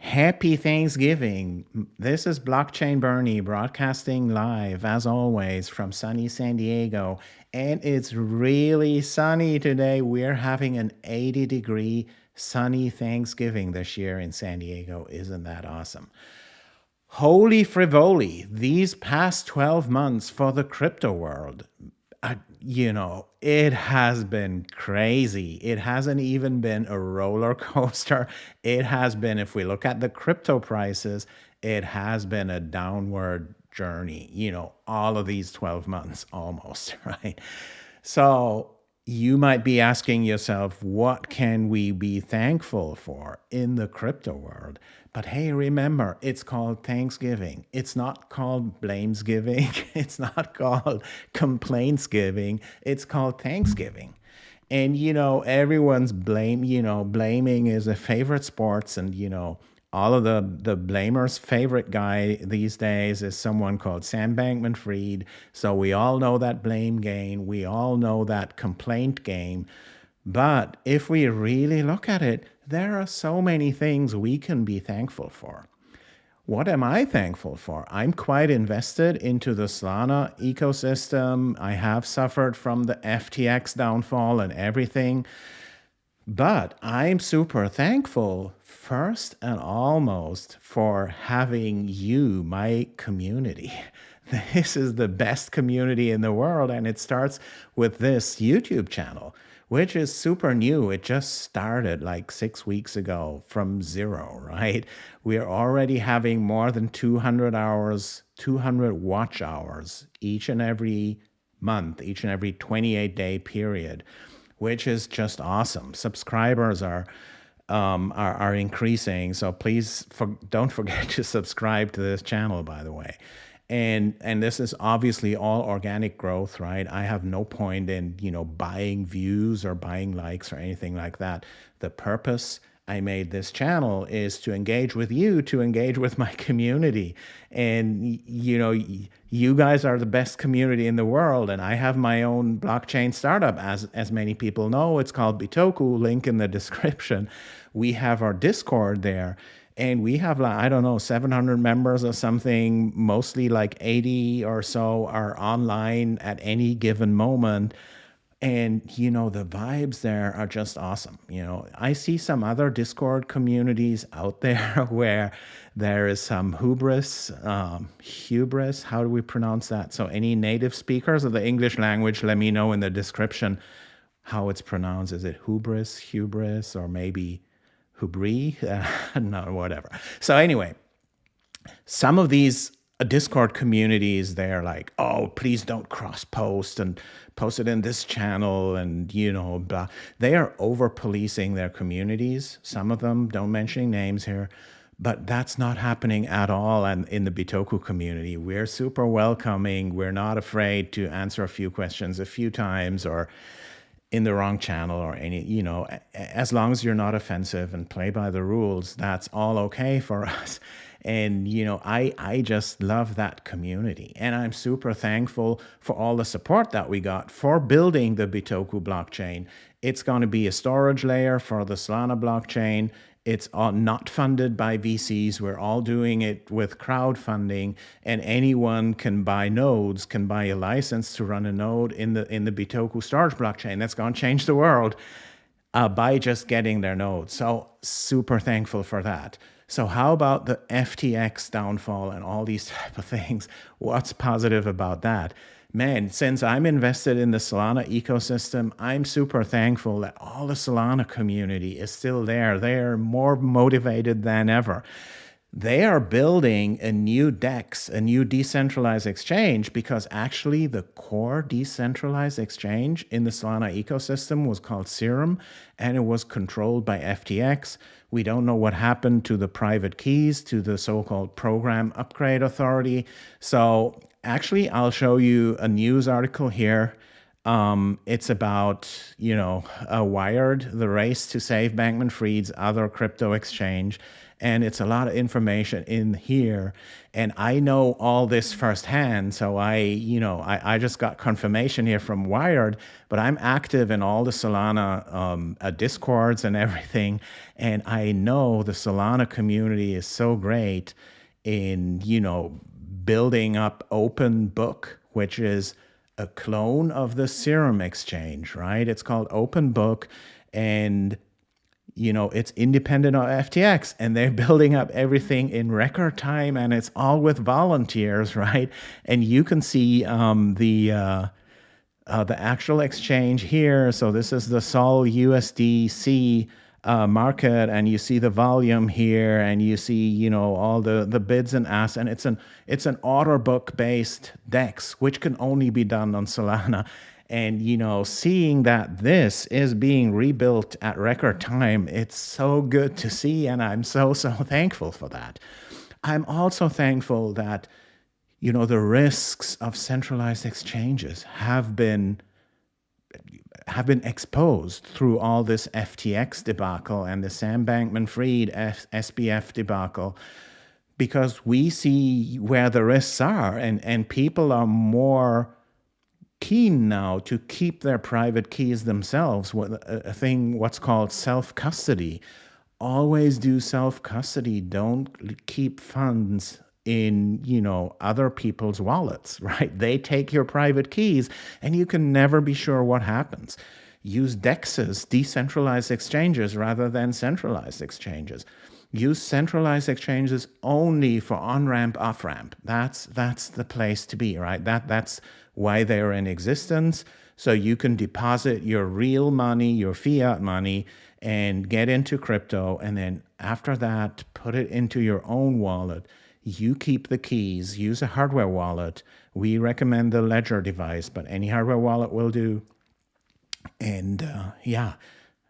Happy Thanksgiving. This is Blockchain Bernie broadcasting live, as always, from sunny San Diego. And it's really sunny today. We're having an 80 degree sunny Thanksgiving this year in San Diego. Isn't that awesome? Holy frivoli, these past 12 months for the crypto world, you know, it has been crazy. It hasn't even been a roller coaster. It has been, if we look at the crypto prices, it has been a downward journey, you know, all of these 12 months almost, right? So you might be asking yourself, what can we be thankful for in the crypto world? But hey, remember, it's called Thanksgiving. It's not called Blamesgiving. It's not called Complaintsgiving. It's called Thanksgiving. And, you know, everyone's blame, you know, blaming is a favorite sports and, you know, all of the the blamers favorite guy these days is someone called Sam Bankman Fried. So we all know that blame game. We all know that complaint game. But if we really look at it, there are so many things we can be thankful for. What am I thankful for? I'm quite invested into the Solana ecosystem. I have suffered from the FTX downfall and everything. But I'm super thankful first and almost for having you, my community. This is the best community in the world, and it starts with this YouTube channel, which is super new. It just started like six weeks ago from zero, right? We are already having more than 200 hours, 200 watch hours each and every month, each and every 28 day period which is just awesome. Subscribers are um, are, are increasing, so please for, don't forget to subscribe to this channel. By the way, and and this is obviously all organic growth, right? I have no point in you know buying views or buying likes or anything like that. The purpose I made this channel is to engage with you, to engage with my community. And, you know, you guys are the best community in the world. And I have my own blockchain startup, as, as many people know. It's called Bitoku, link in the description. We have our Discord there. And we have like, I don't know, 700 members or something, mostly like 80 or so are online at any given moment and you know the vibes there are just awesome you know. I see some other discord communities out there where there is some hubris um, hubris how do we pronounce that? So any native speakers of the english language let me know in the description how it's pronounced. Is it hubris hubris or maybe hubri uh, no whatever. So anyway some of these Discord community is there, like, oh, please don't cross post and post it in this channel and, you know, blah. They are over policing their communities. Some of them, don't mention names here, but that's not happening at all and in the Bitoku community. We're super welcoming. We're not afraid to answer a few questions a few times or in the wrong channel or any, you know, as long as you're not offensive and play by the rules, that's all okay for us and you know i i just love that community and i'm super thankful for all the support that we got for building the bitoku blockchain it's going to be a storage layer for the solana blockchain it's not funded by VCs. We're all doing it with crowdfunding, and anyone can buy nodes, can buy a license to run a node in the in the Bitoku storage blockchain. That's going to change the world uh, by just getting their node. So super thankful for that. So how about the FTX downfall and all these type of things? What's positive about that? Man, since I'm invested in the Solana ecosystem, I'm super thankful that all the Solana community is still there. They are more motivated than ever they are building a new DEX, a new decentralized exchange, because actually the core decentralized exchange in the Solana ecosystem was called Serum, and it was controlled by FTX. We don't know what happened to the private keys, to the so-called program upgrade authority. So actually, I'll show you a news article here Um, it's about, you know, uh, Wired, the race to save Bankman Fried's other crypto exchange. And it's a lot of information in here. And I know all this firsthand. So I, you know, I, I just got confirmation here from Wired, but I'm active in all the Solana um, uh, discords and everything. And I know the Solana community is so great in, you know, building up Open Book, which is a clone of the Serum exchange, right? It's called Open Book and you know, it's independent of FTX and they're building up everything in record time and it's all with volunteers, right? And you can see um, the uh, uh, the actual exchange here. So this is the Sol USDC uh, market and you see the volume here and you see, you know, all the, the bids and asks and it's an, it's an order book based DEX, which can only be done on Solana. And, you know, seeing that this is being rebuilt at record time, it's so good to see. And I'm so, so thankful for that. I'm also thankful that, you know, the risks of centralized exchanges have been have been exposed through all this FTX debacle and the Sam Bankman-Fried SBF debacle because we see where the risks are and, and people are more keen now to keep their private keys themselves, a thing what's called self-custody. Always do self-custody. Don't keep funds in you know other people's wallets right they take your private keys and you can never be sure what happens use dexes decentralized exchanges rather than centralized exchanges use centralized exchanges only for on-ramp off-ramp. That's that's the place to be right? That that's why they're in existence. So you can deposit your real money your fiat money and get into crypto and then after that put it into your own wallet. You keep the keys, use a hardware wallet. We recommend the Ledger device, but any hardware wallet will do. And uh, yeah,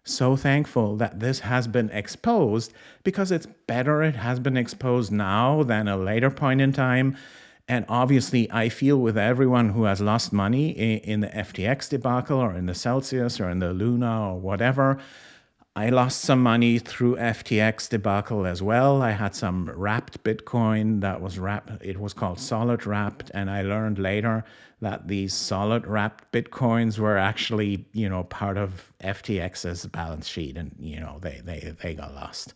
so thankful that this has been exposed because it's better it has been exposed now than a later point in time. And obviously, I feel with everyone who has lost money in, the FTX debacle or in the Celsius or in the Luna or whatever, I lost some money through FTX debacle as well. I had some wrapped Bitcoin that was wrapped, it was called Sollet wrapped. And I learned later that these Sollet wrapped Bitcoins were actually, you know, part of FTX's balance sheet and, you know, they, they, they got lost.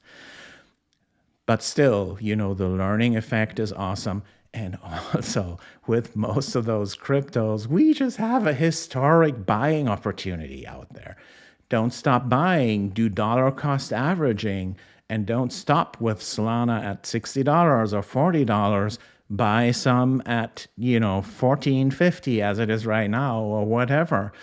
But still, you know, the learning effect is awesome. And also, with most of those cryptos, we just have a historic buying opportunity out there. Don't stop buying, do dollar cost averaging, and don't stop with Solana at $60 or $40. Buy some at, you know, 1450 as it is right now or whatever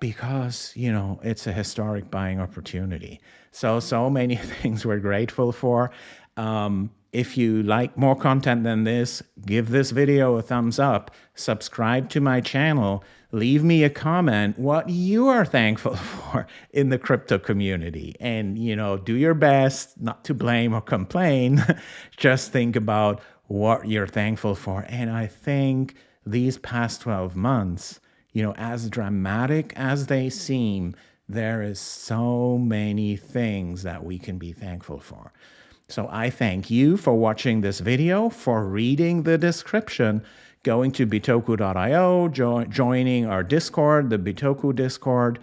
because, you know, it's a historic buying opportunity. So, so many things we're grateful for. Um, if you like more content than this, give this video a thumbs up, subscribe to my channel, leave me a comment what you are thankful for in the crypto community. And, you know, do your best not to blame or complain. Just think about what you're thankful for. And I think these past 12 months, you know, as dramatic as they seem, there is so many things that we can be thankful for. So I thank you for watching this video, for reading the description, going to bitoku.io, jo joining our Discord, the Bitoku Discord.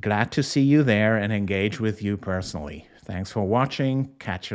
Glad to see you there and engage with you personally. Thanks for watching. Catch you later.